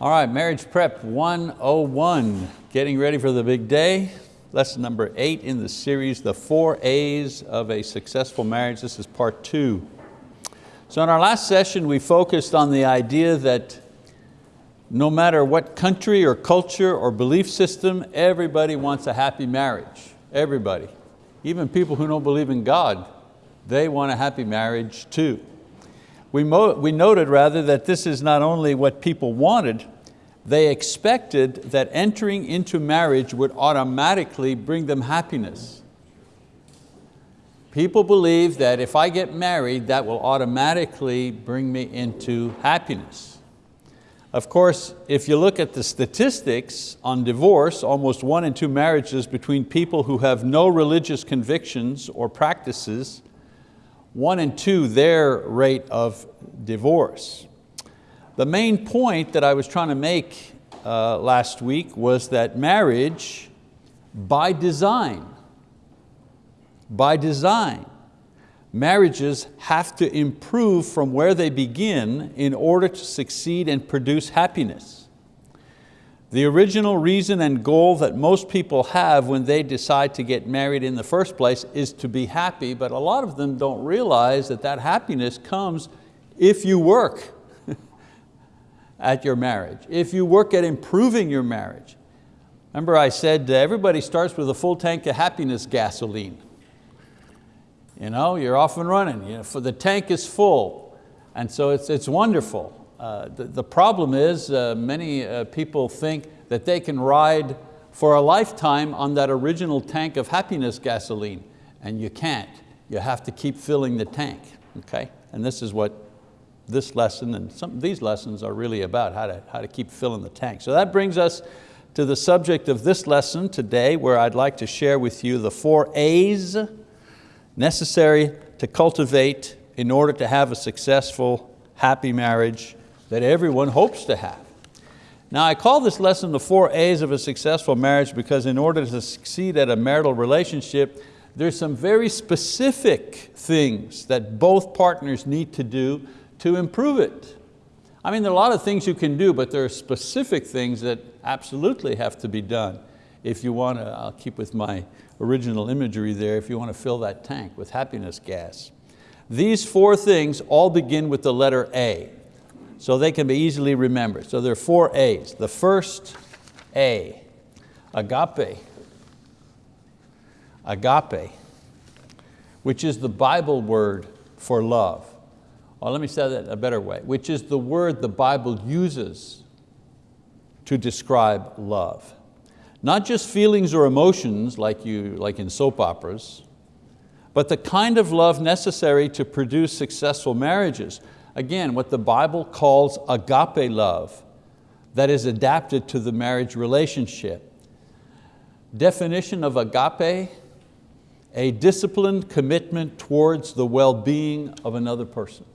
All right, Marriage Prep 101, getting ready for the big day. Lesson number eight in the series, The Four A's of a Successful Marriage. This is part two. So in our last session, we focused on the idea that no matter what country or culture or belief system, everybody wants a happy marriage, everybody. Even people who don't believe in God, they want a happy marriage too. We, we noted rather that this is not only what people wanted, they expected that entering into marriage would automatically bring them happiness. People believe that if I get married, that will automatically bring me into happiness. Of course, if you look at the statistics on divorce, almost one in two marriages between people who have no religious convictions or practices one and two their rate of divorce. The main point that I was trying to make uh, last week was that marriage, by design, by design, marriages have to improve from where they begin in order to succeed and produce happiness. The original reason and goal that most people have when they decide to get married in the first place is to be happy, but a lot of them don't realize that that happiness comes if you work at your marriage, if you work at improving your marriage. Remember I said everybody starts with a full tank of happiness gasoline. You know, you're off and running, you know, for the tank is full. And so it's, it's wonderful. Uh, the, the, problem is uh, many uh, people think that they can ride for a lifetime on that original tank of happiness gasoline, and you can't. You have to keep filling the tank, okay? And this is what this lesson and some these lessons are really about, how to, how to keep filling the tank. So that brings us to the subject of this lesson today where I'd like to share with you the four A's necessary to cultivate in order to have a successful, happy marriage that everyone hopes to have. Now I call this lesson the four A's of a successful marriage because in order to succeed at a marital relationship, there's some very specific things that both partners need to do to improve it. I mean, there are a lot of things you can do, but there are specific things that absolutely have to be done if you want to, I'll keep with my original imagery there, if you want to fill that tank with happiness gas. These four things all begin with the letter A so they can be easily remembered. So there are four A's. The first A, agape. Agape, which is the Bible word for love. Well, let me say that a better way, which is the word the Bible uses to describe love. Not just feelings or emotions like, you, like in soap operas, but the kind of love necessary to produce successful marriages. Again, what the Bible calls agape love that is adapted to the marriage relationship. Definition of agape, a disciplined commitment towards the well-being of another person.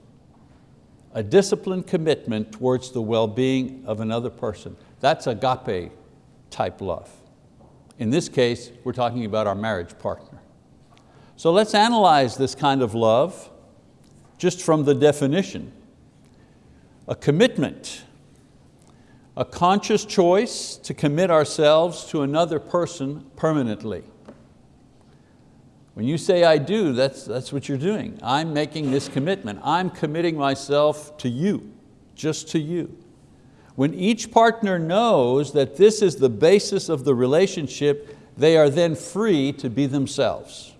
A disciplined commitment towards the well-being of another person. That's agape type love. In this case, we're talking about our marriage partner. So let's analyze this kind of love just from the definition. A commitment, a conscious choice to commit ourselves to another person permanently. When you say I do, that's, that's what you're doing. I'm making this commitment. I'm committing myself to you, just to you. When each partner knows that this is the basis of the relationship, they are then free to be themselves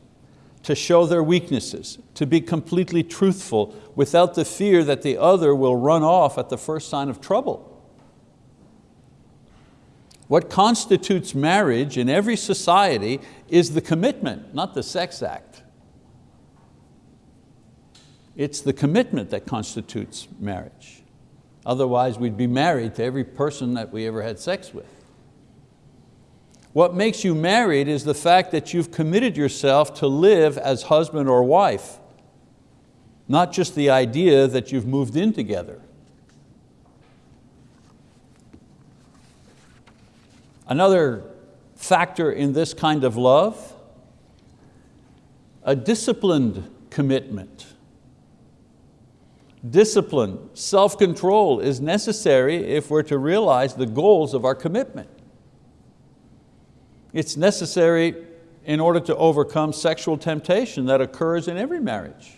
to show their weaknesses, to be completely truthful without the fear that the other will run off at the first sign of trouble. What constitutes marriage in every society is the commitment, not the sex act. It's the commitment that constitutes marriage. Otherwise we'd be married to every person that we ever had sex with. What makes you married is the fact that you've committed yourself to live as husband or wife, not just the idea that you've moved in together. Another factor in this kind of love, a disciplined commitment. discipline, self-control is necessary if we're to realize the goals of our commitment. It's necessary in order to overcome sexual temptation that occurs in every marriage.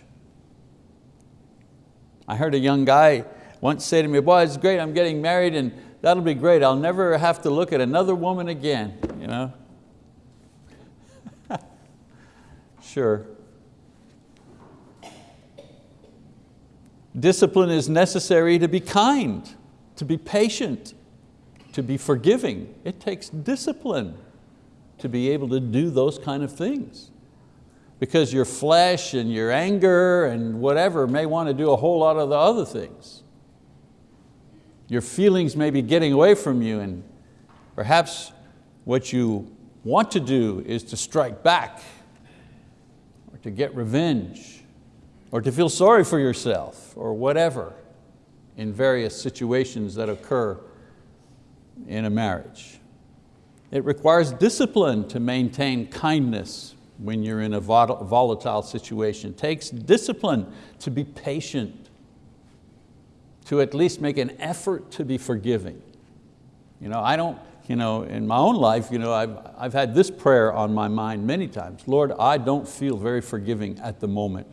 I heard a young guy once say to me, boy, it's great, I'm getting married and that'll be great. I'll never have to look at another woman again. You know? sure. Discipline is necessary to be kind, to be patient, to be forgiving. It takes discipline to be able to do those kind of things. Because your flesh and your anger and whatever may want to do a whole lot of the other things. Your feelings may be getting away from you and perhaps what you want to do is to strike back or to get revenge or to feel sorry for yourself or whatever in various situations that occur in a marriage. It requires discipline to maintain kindness when you're in a volatile situation. It takes discipline to be patient, to at least make an effort to be forgiving. You know, I don't, you know, in my own life, you know, I've, I've had this prayer on my mind many times. Lord, I don't feel very forgiving at the moment.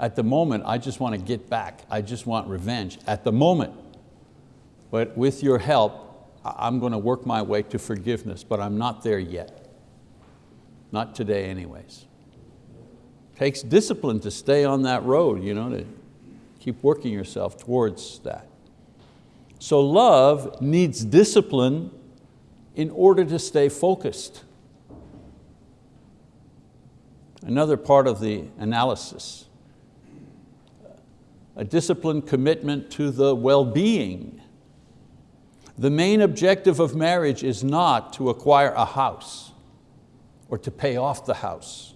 At the moment, I just want to get back. I just want revenge at the moment. But with your help, I'm going to work my way to forgiveness, but I'm not there yet. Not today anyways. Takes discipline to stay on that road, you know, to keep working yourself towards that. So love needs discipline in order to stay focused. Another part of the analysis, a disciplined commitment to the well-being the main objective of marriage is not to acquire a house or to pay off the house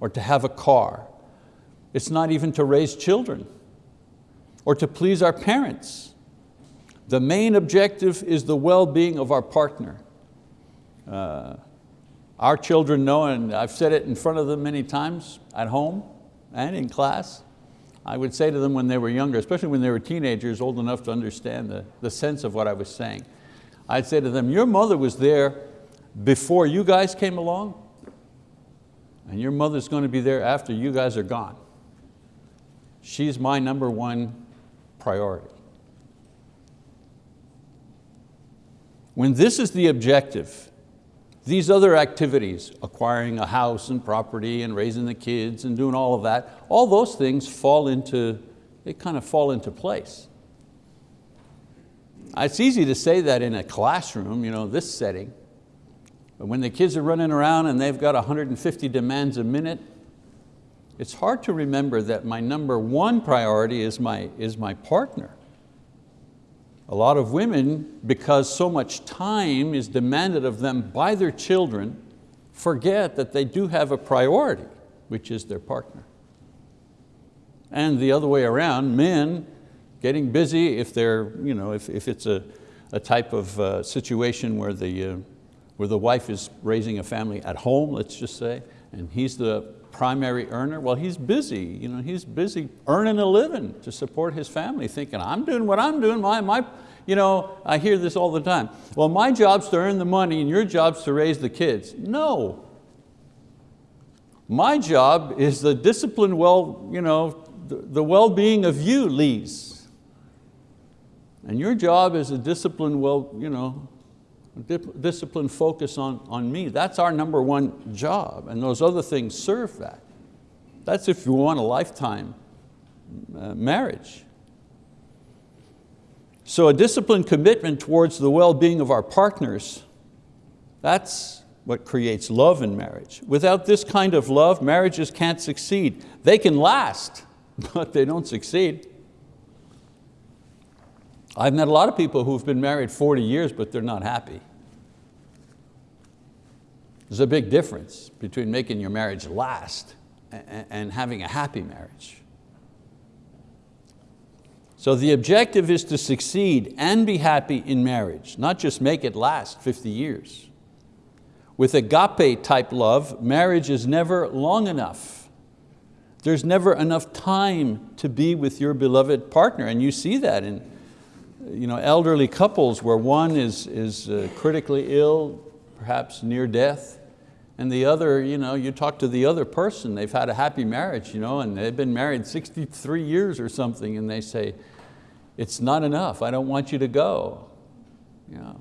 or to have a car. It's not even to raise children or to please our parents. The main objective is the well-being of our partner. Uh, our children know, and I've said it in front of them many times at home and in class, I would say to them when they were younger, especially when they were teenagers, old enough to understand the, the sense of what I was saying. I'd say to them, your mother was there before you guys came along, and your mother's going to be there after you guys are gone. She's my number one priority. When this is the objective, these other activities, acquiring a house and property and raising the kids and doing all of that, all those things fall into, they kind of fall into place. It's easy to say that in a classroom, you know, this setting, but when the kids are running around and they've got 150 demands a minute, it's hard to remember that my number one priority is my, is my partner. A lot of women, because so much time is demanded of them by their children, forget that they do have a priority, which is their partner. And the other way around, men getting busy if, they're, you know, if, if it's a, a type of uh, situation where the, uh, where the wife is raising a family at home, let's just say, and he's the primary earner, well, he's busy. You know, he's busy earning a living to support his family, thinking, I'm doing what I'm doing. My, my, you know, I hear this all the time. Well, my job's to earn the money and your job's to raise the kids. No. My job is the discipline, well, you know, the, the well-being of you, Lise. And your job is a discipline, well, you know, discipline focus on, on me. That's our number one job and those other things serve that. That's if you want a lifetime uh, marriage. So a disciplined commitment towards the well-being of our partners, that's what creates love in marriage. Without this kind of love, marriages can't succeed. They can last, but they don't succeed. I've met a lot of people who've been married 40 years, but they're not happy. There's a big difference between making your marriage last and having a happy marriage. So the objective is to succeed and be happy in marriage, not just make it last 50 years. With agape type love, marriage is never long enough. There's never enough time to be with your beloved partner, and you see that in you know, elderly couples where one is, is uh, critically ill, perhaps near death, and the other, you, know, you talk to the other person, they've had a happy marriage, you know, and they've been married 63 years or something, and they say, it's not enough, I don't want you to go. You know.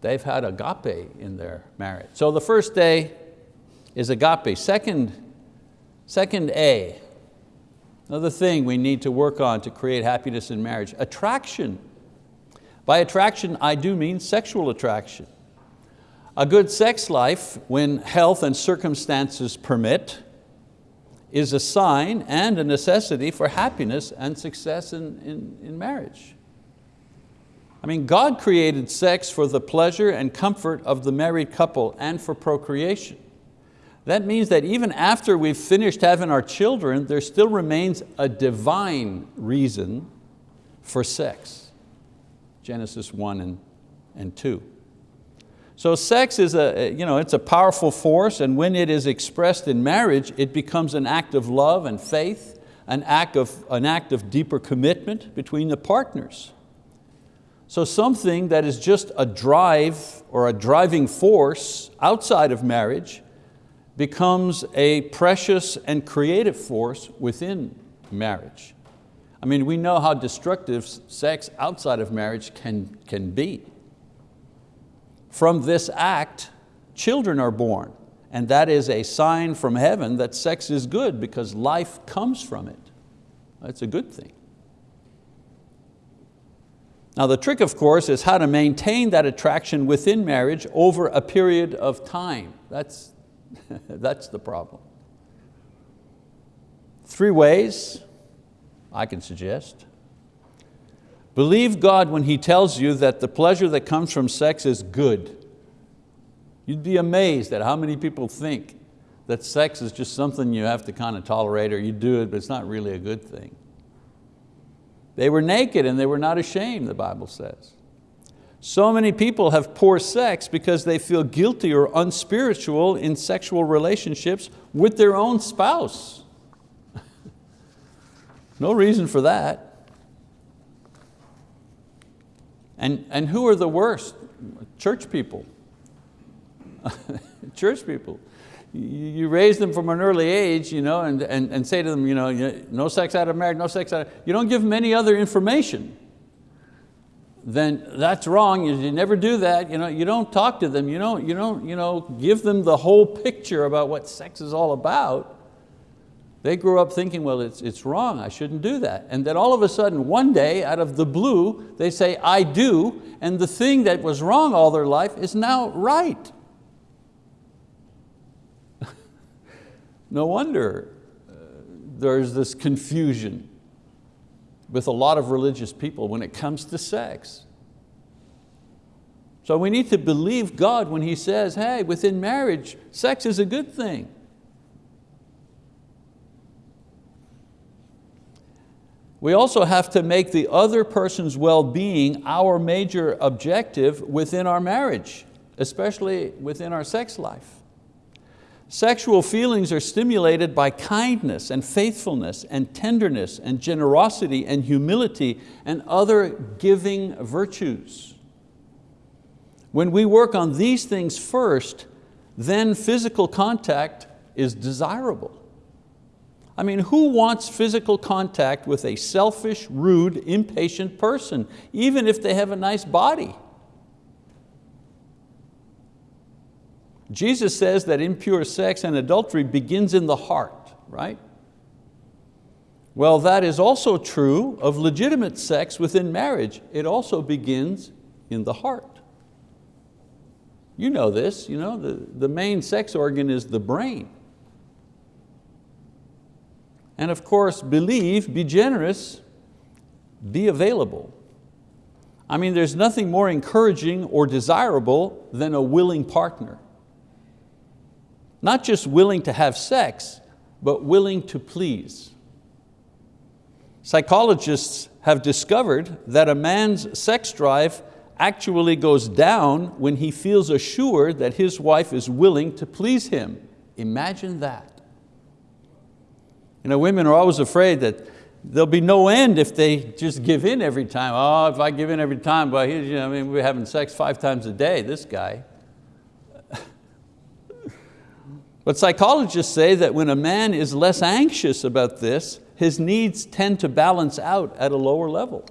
They've had agape in their marriage. So the first day is agape. Second, second A, another thing we need to work on to create happiness in marriage, attraction. By attraction, I do mean sexual attraction. A good sex life, when health and circumstances permit, is a sign and a necessity for happiness and success in, in, in marriage. I mean, God created sex for the pleasure and comfort of the married couple and for procreation. That means that even after we've finished having our children, there still remains a divine reason for sex. Genesis 1 and, and 2. So sex is a, you know, it's a powerful force and when it is expressed in marriage, it becomes an act of love and faith, an act of, an act of deeper commitment between the partners. So something that is just a drive or a driving force outside of marriage becomes a precious and creative force within marriage. I mean, we know how destructive sex outside of marriage can, can be. From this act, children are born, and that is a sign from heaven that sex is good because life comes from it. That's a good thing. Now the trick, of course, is how to maintain that attraction within marriage over a period of time. That's, that's the problem. Three ways I can suggest. Believe God when He tells you that the pleasure that comes from sex is good. You'd be amazed at how many people think that sex is just something you have to kind of tolerate or you do it, but it's not really a good thing. They were naked and they were not ashamed, the Bible says. So many people have poor sex because they feel guilty or unspiritual in sexual relationships with their own spouse. no reason for that. And, and who are the worst? Church people. Church people. You raise them from an early age you know, and, and, and say to them, you know, no sex out of marriage, no sex out of, you don't give them any other information. Then that's wrong, you never do that. You, know, you don't talk to them, you don't, you don't you know, give them the whole picture about what sex is all about. They grew up thinking, well, it's, it's wrong, I shouldn't do that. And then all of a sudden, one day, out of the blue, they say, I do, and the thing that was wrong all their life is now right. no wonder uh, there's this confusion with a lot of religious people when it comes to sex. So we need to believe God when He says, hey, within marriage, sex is a good thing. We also have to make the other person's well-being our major objective within our marriage, especially within our sex life. Sexual feelings are stimulated by kindness and faithfulness and tenderness and generosity and humility and other giving virtues. When we work on these things first, then physical contact is desirable. I mean, who wants physical contact with a selfish, rude, impatient person, even if they have a nice body? Jesus says that impure sex and adultery begins in the heart, right? Well, that is also true of legitimate sex within marriage. It also begins in the heart. You know this, you know, the, the main sex organ is the brain. And of course, believe, be generous, be available. I mean, there's nothing more encouraging or desirable than a willing partner. Not just willing to have sex, but willing to please. Psychologists have discovered that a man's sex drive actually goes down when he feels assured that his wife is willing to please him Imagine that. You know, women are always afraid that there'll be no end if they just give in every time. Oh, if I give in every time, well, I mean, we're having sex five times a day, this guy. But psychologists say that when a man is less anxious about this, his needs tend to balance out at a lower level.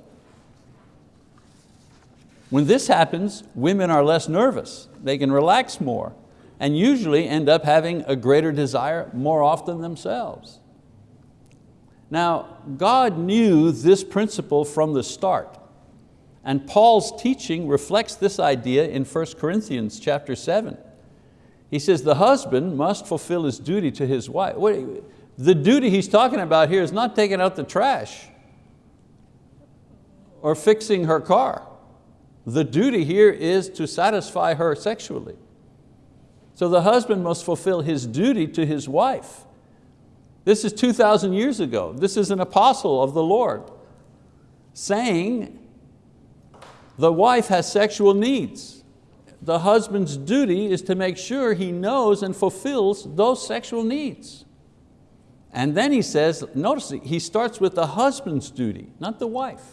When this happens, women are less nervous. They can relax more and usually end up having a greater desire more often themselves. Now, God knew this principle from the start. And Paul's teaching reflects this idea in 1 Corinthians chapter 7. He says the husband must fulfill his duty to his wife. The duty he's talking about here is not taking out the trash or fixing her car. The duty here is to satisfy her sexually. So the husband must fulfill his duty to his wife. This is 2,000 years ago. This is an apostle of the Lord saying the wife has sexual needs. The husband's duty is to make sure he knows and fulfills those sexual needs. And then he says, notice he starts with the husband's duty, not the wife.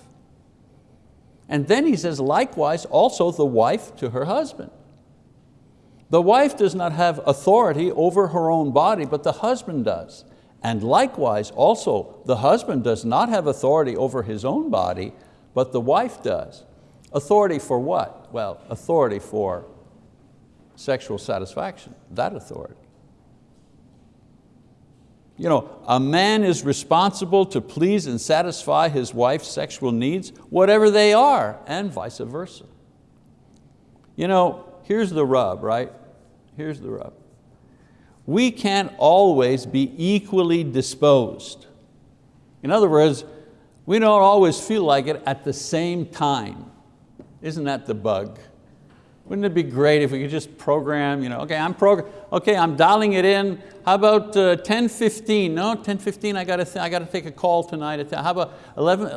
And then he says, likewise, also the wife to her husband. The wife does not have authority over her own body, but the husband does. And likewise, also, the husband does not have authority over his own body, but the wife does. Authority for what? Well, authority for sexual satisfaction, that authority. You know, a man is responsible to please and satisfy his wife's sexual needs, whatever they are, and vice versa. You know, here's the rub, right? Here's the rub we can't always be equally disposed. In other words, we don't always feel like it at the same time. Isn't that the bug? Wouldn't it be great if we could just program, you know, okay, I'm program, okay, I'm dialing it in. How about uh, 10:15? No, 10:15. I got I got to take a call tonight. At how about 11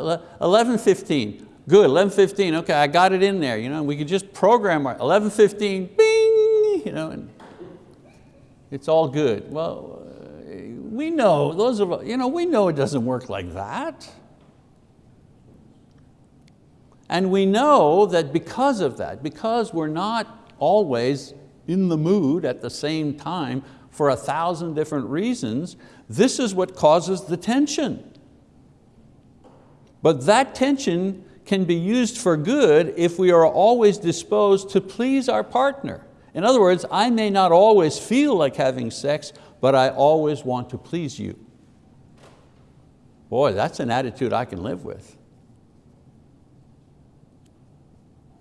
11:15? Good, 11:15. Okay, I got it in there. You know, we could just program our 11:15. Bing, you know, and it's all good. Well, uh, we know, those of you know, we know it doesn't work like that. And we know that because of that, because we're not always in the mood at the same time for a thousand different reasons, this is what causes the tension. But that tension can be used for good if we are always disposed to please our partner. In other words, I may not always feel like having sex, but I always want to please you. Boy, that's an attitude I can live with.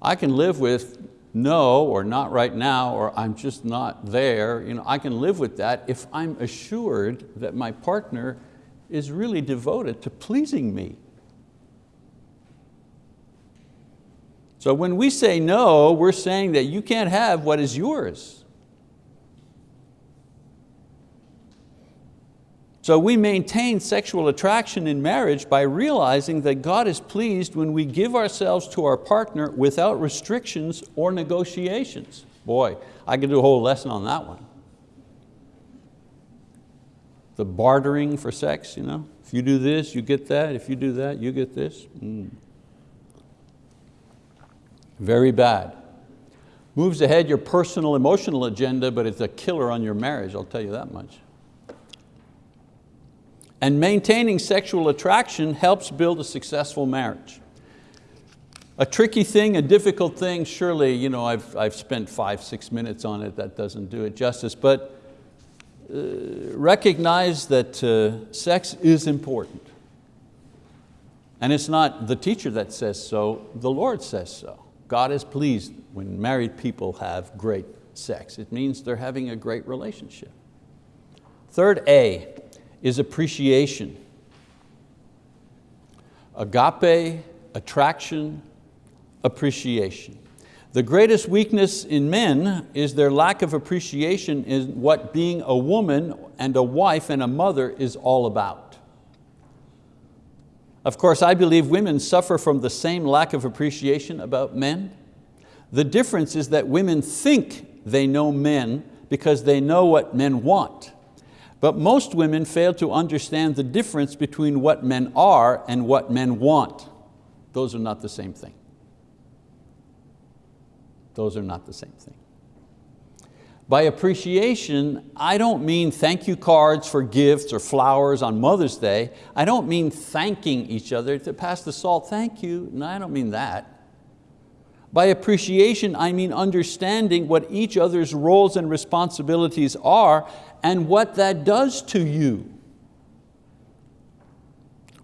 I can live with no or not right now or I'm just not there. You know, I can live with that if I'm assured that my partner is really devoted to pleasing me. So when we say no, we're saying that you can't have what is yours. So we maintain sexual attraction in marriage by realizing that God is pleased when we give ourselves to our partner without restrictions or negotiations. Boy, I could do a whole lesson on that one. The bartering for sex, you know? if you do this, you get that. If you do that, you get this. Mm. Very bad. Moves ahead your personal emotional agenda, but it's a killer on your marriage, I'll tell you that much. And maintaining sexual attraction helps build a successful marriage. A tricky thing, a difficult thing, surely you know, I've, I've spent five, six minutes on it, that doesn't do it justice, but uh, recognize that uh, sex is important. And it's not the teacher that says so, the Lord says so. God is pleased when married people have great sex. It means they're having a great relationship. Third A is appreciation. Agape, attraction, appreciation. The greatest weakness in men is their lack of appreciation in what being a woman and a wife and a mother is all about. Of course, I believe women suffer from the same lack of appreciation about men. The difference is that women think they know men because they know what men want. But most women fail to understand the difference between what men are and what men want. Those are not the same thing. Those are not the same thing. By appreciation, I don't mean thank you cards for gifts or flowers on Mother's Day. I don't mean thanking each other to pass the salt, thank you. No, I don't mean that. By appreciation, I mean understanding what each other's roles and responsibilities are and what that does to you.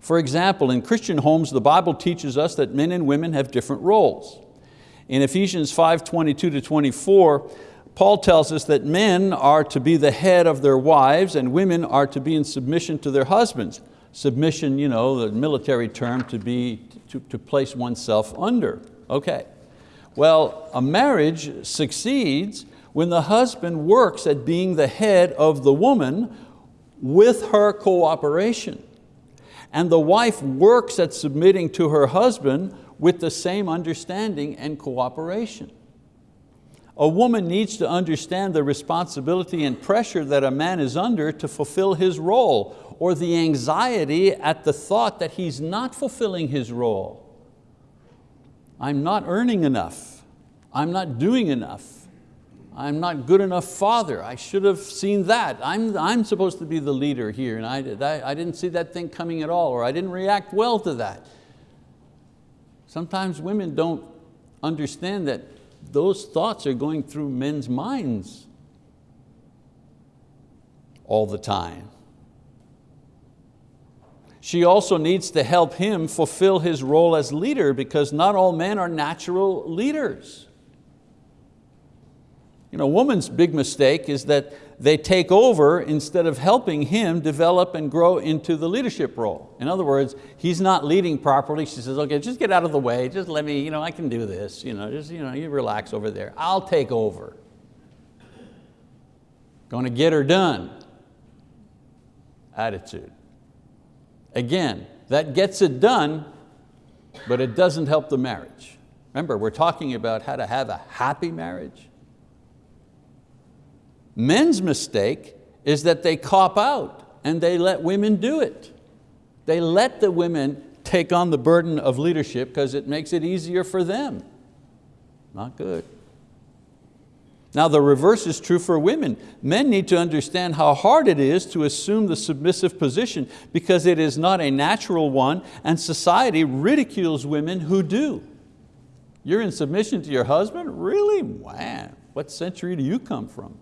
For example, in Christian homes, the Bible teaches us that men and women have different roles. In Ephesians 5, 22 to 24, Paul tells us that men are to be the head of their wives and women are to be in submission to their husbands. Submission, you know, the military term to, be, to, to place oneself under. Okay. Well, a marriage succeeds when the husband works at being the head of the woman with her cooperation. And the wife works at submitting to her husband with the same understanding and cooperation. A woman needs to understand the responsibility and pressure that a man is under to fulfill his role or the anxiety at the thought that he's not fulfilling his role. I'm not earning enough. I'm not doing enough. I'm not good enough father. I should have seen that. I'm, I'm supposed to be the leader here and I, I, I didn't see that thing coming at all or I didn't react well to that. Sometimes women don't understand that those thoughts are going through men's minds all the time. She also needs to help him fulfill his role as leader because not all men are natural leaders. You know, woman's big mistake is that they take over instead of helping him develop and grow into the leadership role. In other words, he's not leading properly. She says, okay, just get out of the way. Just let me, you know, I can do this. You know, just you, know, you relax over there. I'll take over. Going to get her done. Attitude. Again, that gets it done, but it doesn't help the marriage. Remember, we're talking about how to have a happy marriage. Men's mistake is that they cop out and they let women do it. They let the women take on the burden of leadership because it makes it easier for them. Not good. Now the reverse is true for women. Men need to understand how hard it is to assume the submissive position because it is not a natural one and society ridicules women who do. You're in submission to your husband? Really? Wow, what century do you come from?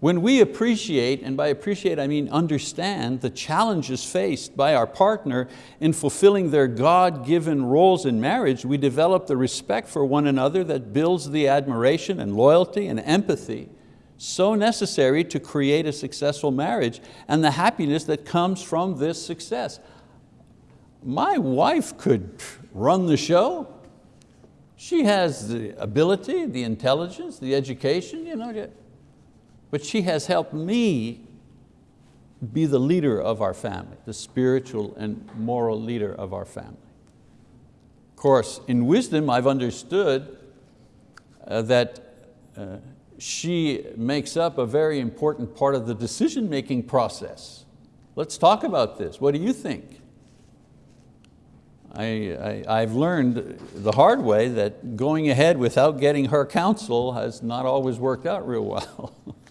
When we appreciate, and by appreciate I mean understand, the challenges faced by our partner in fulfilling their God-given roles in marriage, we develop the respect for one another that builds the admiration and loyalty and empathy so necessary to create a successful marriage and the happiness that comes from this success. My wife could run the show. She has the ability, the intelligence, the education, you know, but she has helped me be the leader of our family, the spiritual and moral leader of our family. Of course, in wisdom, I've understood uh, that uh, she makes up a very important part of the decision-making process. Let's talk about this. What do you think? I, I, have learned the hard way that going ahead without getting her counsel has not always worked out real well.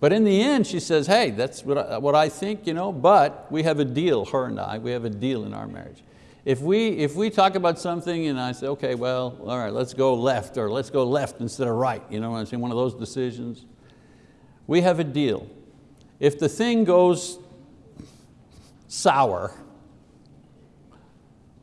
But in the end, she says, hey, that's what I, what I think, you know, but we have a deal, her and I, we have a deal in our marriage. If we, if we talk about something and I say, okay, well, all right, let's go left or let's go left instead of right, you know what I'm saying, one of those decisions, we have a deal. If the thing goes sour,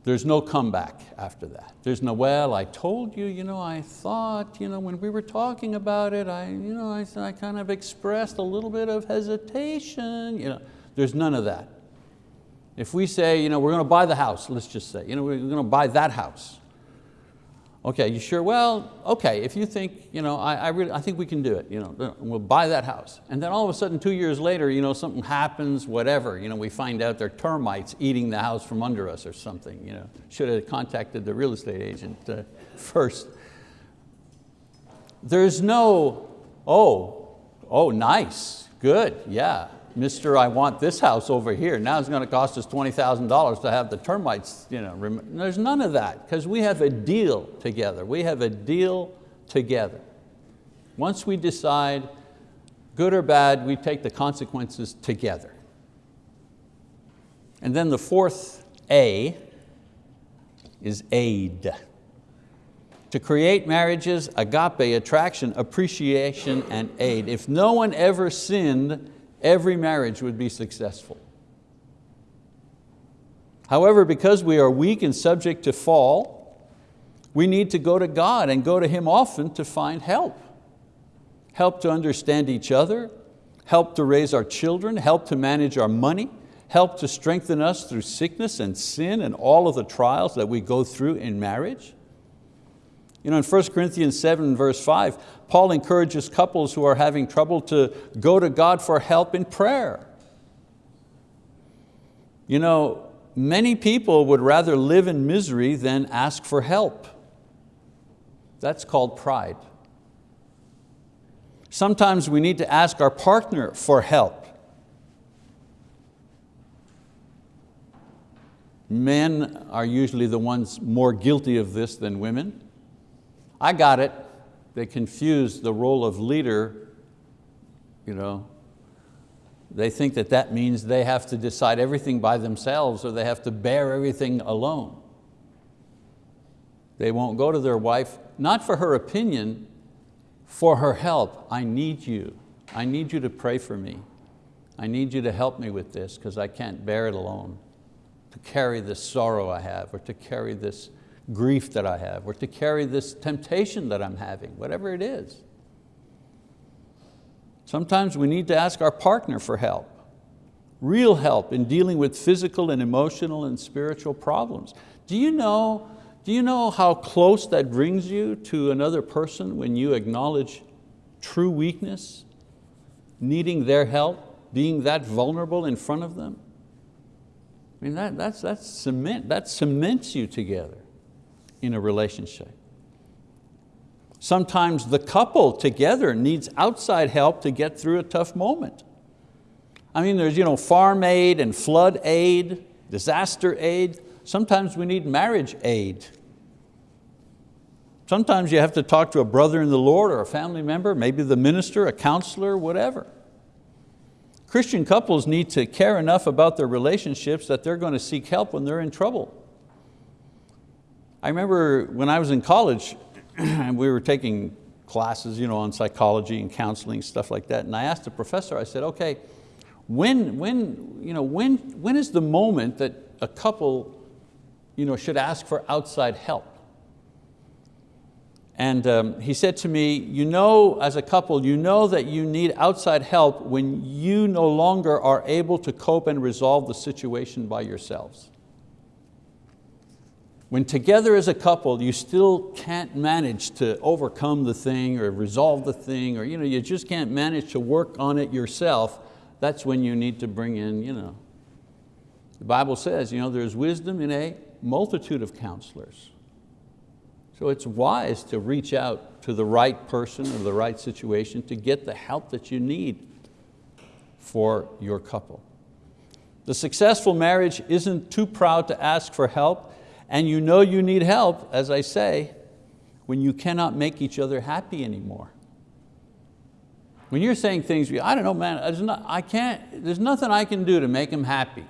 there's no comeback after that. There's no, well, I told you, you know, I thought, you know, when we were talking about it, I, you know, I, I kind of expressed a little bit of hesitation. You know, there's none of that. If we say, you know, we're going to buy the house, let's just say, you know, we're going to buy that house. Okay, you sure? Well, okay, if you think, you know, I, I, really, I think we can do it, you know, we'll buy that house. And then all of a sudden, two years later, you know, something happens, whatever, you know, we find out there are termites eating the house from under us or something. You know. Should have contacted the real estate agent uh, first. There's no, oh, oh, nice, good, yeah. Mr. I want this house over here. Now it's going to cost us $20,000 to have the termites. You know, there's none of that because we have a deal together. We have a deal together. Once we decide good or bad, we take the consequences together. And then the fourth A is aid. To create marriages, agape, attraction, appreciation, and aid. If no one ever sinned, every marriage would be successful. However, because we are weak and subject to fall, we need to go to God and go to Him often to find help. Help to understand each other, help to raise our children, help to manage our money, help to strengthen us through sickness and sin and all of the trials that we go through in marriage. You know, in 1 Corinthians 7 verse 5, Paul encourages couples who are having trouble to go to God for help in prayer. You know, many people would rather live in misery than ask for help. That's called pride. Sometimes we need to ask our partner for help. Men are usually the ones more guilty of this than women. I got it. They confuse the role of leader. You know, they think that that means they have to decide everything by themselves or they have to bear everything alone. They won't go to their wife, not for her opinion, for her help. I need you. I need you to pray for me. I need you to help me with this because I can't bear it alone, to carry this sorrow I have or to carry this grief that I have or to carry this temptation that I'm having, whatever it is. Sometimes we need to ask our partner for help, real help in dealing with physical and emotional and spiritual problems. Do you know, do you know how close that brings you to another person when you acknowledge true weakness, needing their help, being that vulnerable in front of them? I mean, that, that's, that's cement, that cements you together in a relationship. Sometimes the couple together needs outside help to get through a tough moment. I mean, there's you know, farm aid and flood aid, disaster aid. Sometimes we need marriage aid. Sometimes you have to talk to a brother in the Lord or a family member, maybe the minister, a counselor, whatever. Christian couples need to care enough about their relationships that they're going to seek help when they're in trouble. I remember when I was in college, and we were taking classes you know, on psychology and counseling, stuff like that, and I asked the professor, I said, okay, when, when, you know, when, when is the moment that a couple you know, should ask for outside help? And um, he said to me, you know, as a couple, you know that you need outside help when you no longer are able to cope and resolve the situation by yourselves. When together as a couple, you still can't manage to overcome the thing or resolve the thing, or you, know, you just can't manage to work on it yourself, that's when you need to bring in, you know. The Bible says you know, there's wisdom in a multitude of counselors. So it's wise to reach out to the right person or the right situation to get the help that you need for your couple. The successful marriage isn't too proud to ask for help and you know you need help, as I say, when you cannot make each other happy anymore. When you're saying things, I don't know, man, there's, not, I can't, there's nothing I can do to make him happy.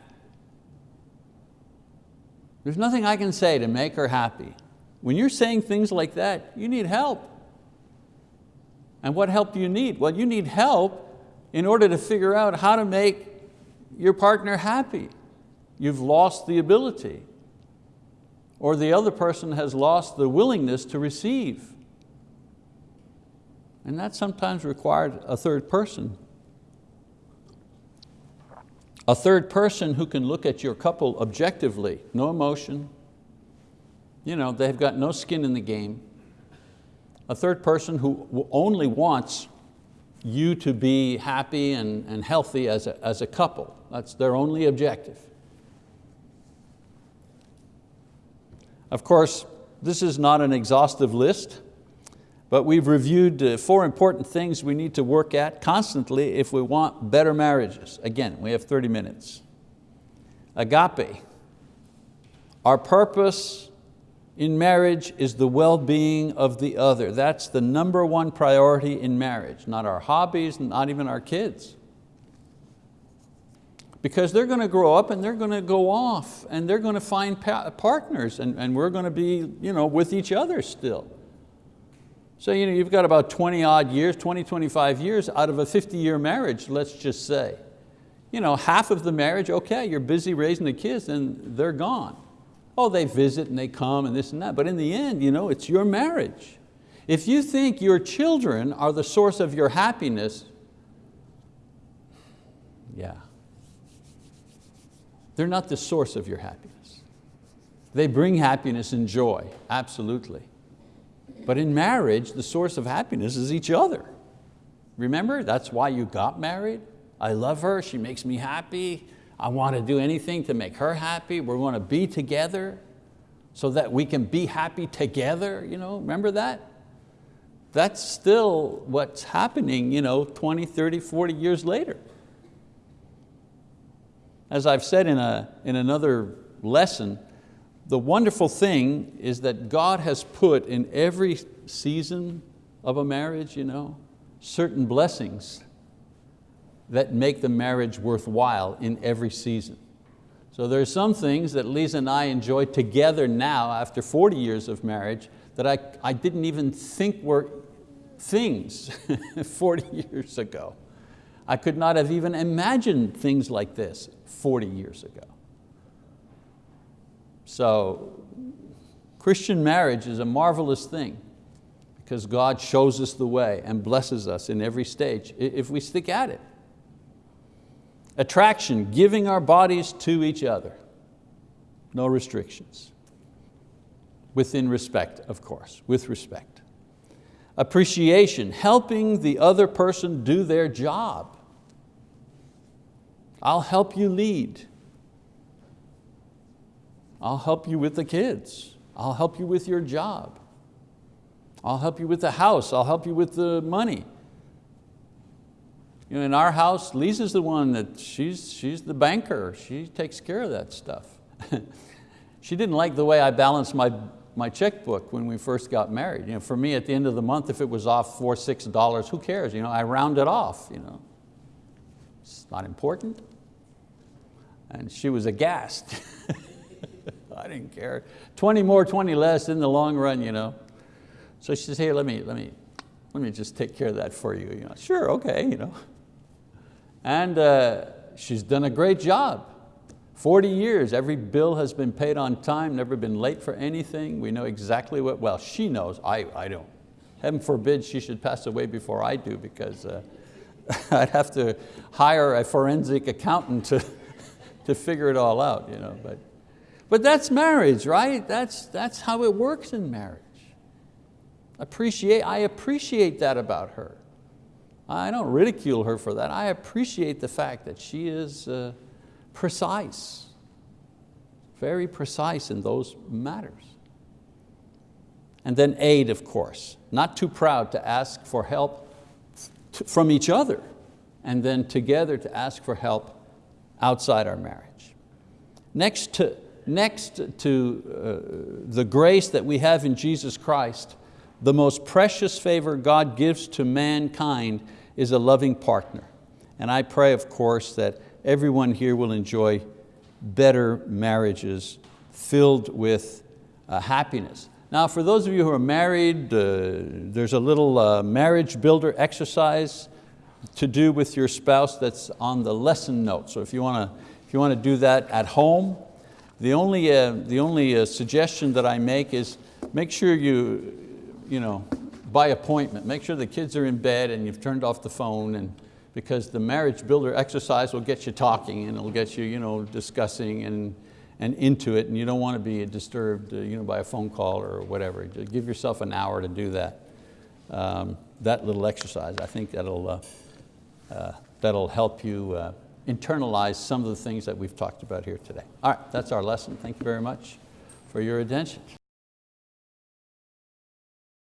There's nothing I can say to make her happy. When you're saying things like that, you need help. And what help do you need? Well, you need help in order to figure out how to make your partner happy. You've lost the ability or the other person has lost the willingness to receive. And that sometimes required a third person. A third person who can look at your couple objectively, no emotion, you know, they've got no skin in the game. A third person who only wants you to be happy and, and healthy as a, as a couple. That's their only objective. Of course, this is not an exhaustive list, But we've reviewed uh, four important things we need to work at constantly if we want better marriages. Again, we have 30 minutes. Agape. Our purpose in marriage is the well-being of the other. That's the number one priority in marriage, not our hobbies, not even our kids. Because they're going to grow up and they're going to go off and they're going to find partners and, and we're going to be you know, with each other still. So you know, you've got about 20 odd years, 20, 25 years out of a 50 year marriage, let's just say. You know, half of the marriage, okay, you're busy raising the kids and they're gone. Oh, they visit and they come and this and that, but in the end, you know, it's your marriage. If you think your children are the source of your happiness, yeah. They're not the source of your happiness. They bring happiness and joy, absolutely. But in marriage, the source of happiness is each other. Remember, that's why you got married. I love her, she makes me happy. I want to do anything to make her happy. We're going to be together so that we can be happy together. You know, remember that? That's still what's happening you know, 20, 30, 40 years later. As I've said in, a, in another lesson, the wonderful thing is that God has put in every season of a marriage, you know, certain blessings that make the marriage worthwhile in every season. So there are some things that Lisa and I enjoy together now after 40 years of marriage that I, I didn't even think were things 40 years ago. I could not have even imagined things like this 40 years ago. So Christian marriage is a marvelous thing because God shows us the way and blesses us in every stage if we stick at it. Attraction, giving our bodies to each other. No restrictions. Within respect, of course, with respect. Appreciation, helping the other person do their job. I'll help you lead. I'll help you with the kids. I'll help you with your job. I'll help you with the house. I'll help you with the money. You know, in our house, Lisa's the one that, she's, she's the banker. She takes care of that stuff. she didn't like the way I balanced my, my checkbook when we first got married. You know, for me, at the end of the month, if it was off four, six dollars, who cares? You know, I round it off. You know. It's not important. And she was aghast. I didn't care. 20 more, 20 less in the long run, you know. So she says, hey, let me, let me, let me just take care of that for you. you know, sure, okay, you know. And uh, she's done a great job. 40 years, every bill has been paid on time, never been late for anything. We know exactly what, well, she knows, I, I don't. Heaven forbid she should pass away before I do because uh, I'd have to hire a forensic accountant to, to figure it all out. You know, but, but that's marriage, right? That's, that's how it works in marriage. Appreciate, I appreciate that about her. I don't ridicule her for that. I appreciate the fact that she is uh, precise, very precise in those matters. And then aid, of course. Not too proud to ask for help from each other and then together to ask for help outside our marriage. Next to, next to uh, the grace that we have in Jesus Christ, the most precious favor God gives to mankind is a loving partner. And I pray, of course, that everyone here will enjoy better marriages filled with uh, happiness. Now, for those of you who are married, uh, there's a little uh, marriage builder exercise to do with your spouse that's on the lesson note. So if you want to, if you want to do that at home, the only, uh, the only uh, suggestion that I make is make sure you, you know, by appointment. Make sure the kids are in bed and you've turned off the phone and because the marriage builder exercise will get you talking and it'll get you, you know, discussing and, and into it and you don't want to be disturbed uh, you know, by a phone call or whatever. Just give yourself an hour to do that. Um, that little exercise, I think that'll, uh, that'll help you uh, internalize some of the things that we've talked about here today. All right, that's our lesson. Thank you very much for your attention.